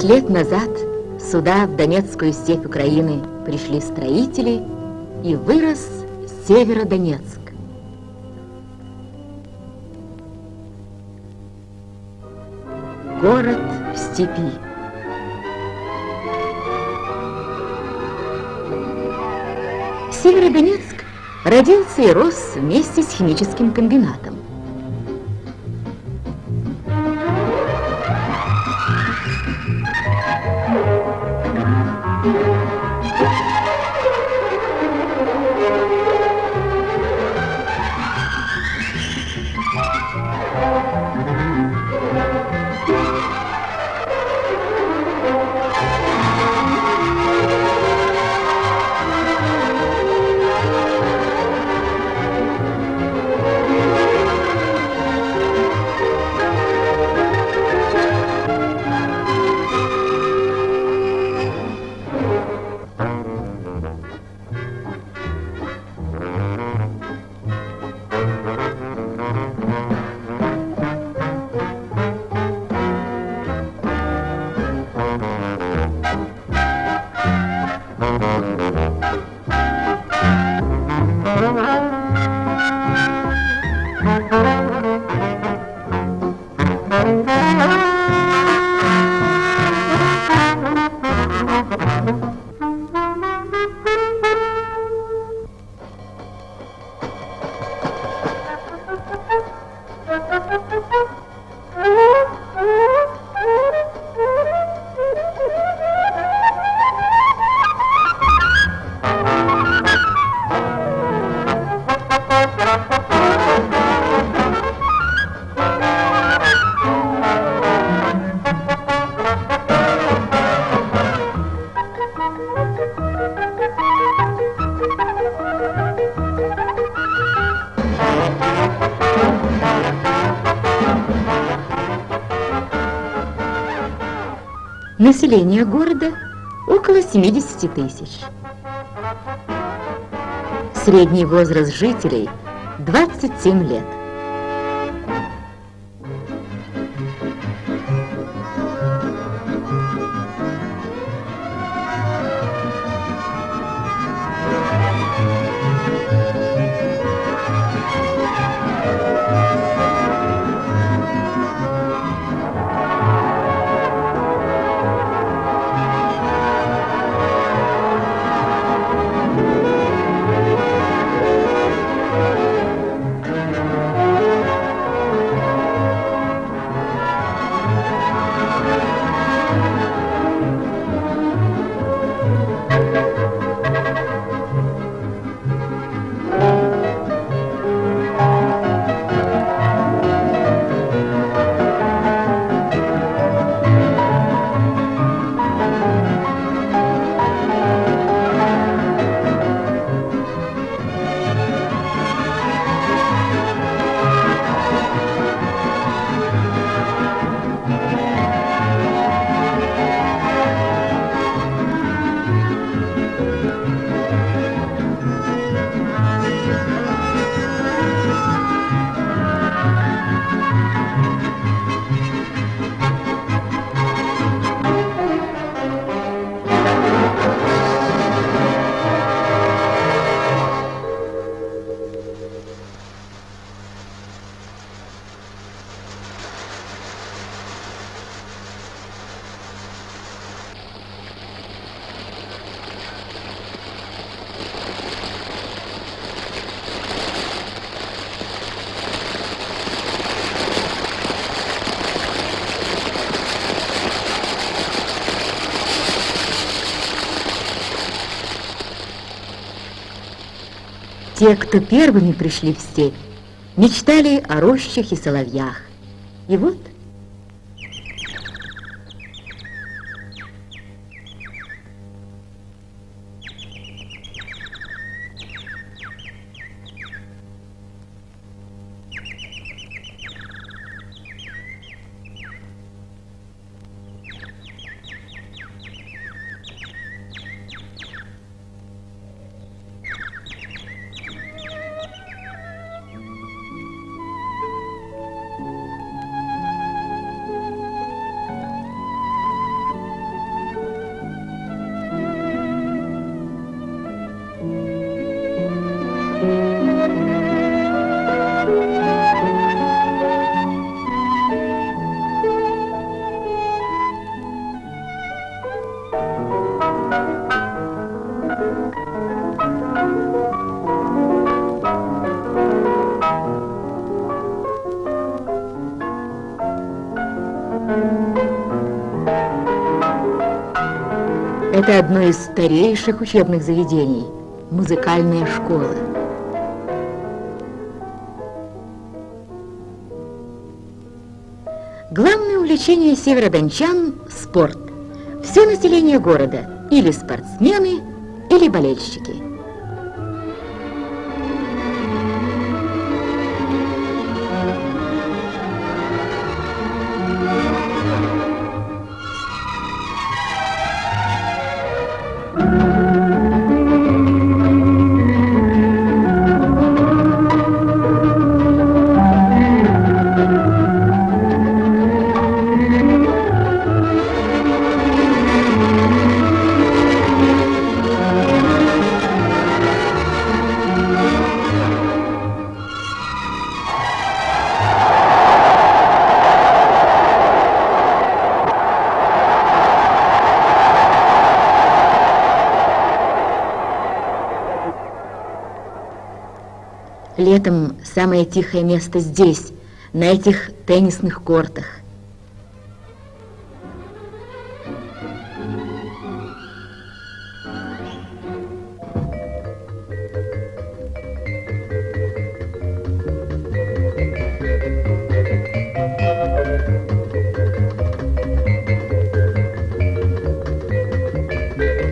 20 лет назад сюда, в Донецкую степь Украины, пришли строители, и вырос Северодонецк. Город в степи. Северодонецк родился и рос вместе с химическим комбинатом. Население города около 70 тысяч. Средний возраст жителей 27 лет. Те, кто первыми пришли в степь, мечтали о рощах и соловьях. И вот Это одно из старейших учебных заведений – музыкальная школа. Главное увлечение северодончан – спорт. Все население города – или спортсмены, или болельщики – Летом самое тихое место здесь, на этих теннисных кортах.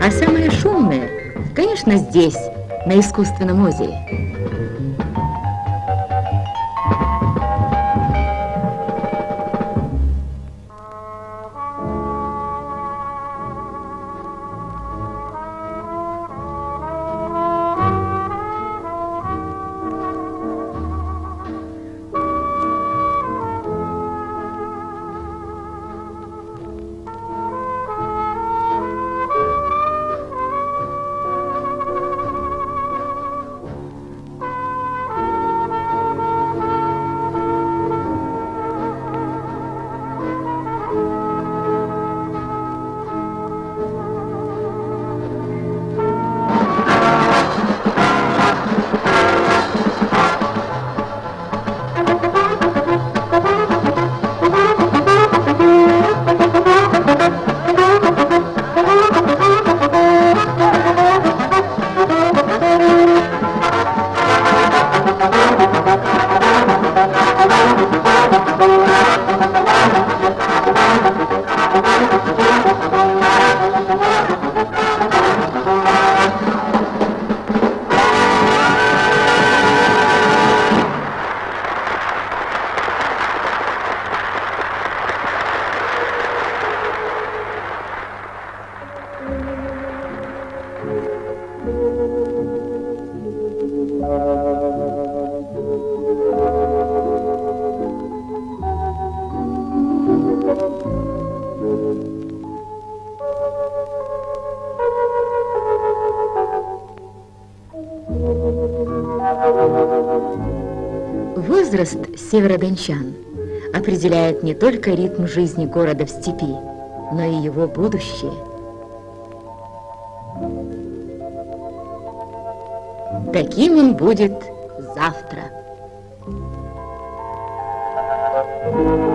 А самое шумное, конечно, здесь, на искусственном озере. Возраст северодончан определяет не только ритм жизни города в степи, но и его будущее. Таким он будет завтра. Thank you.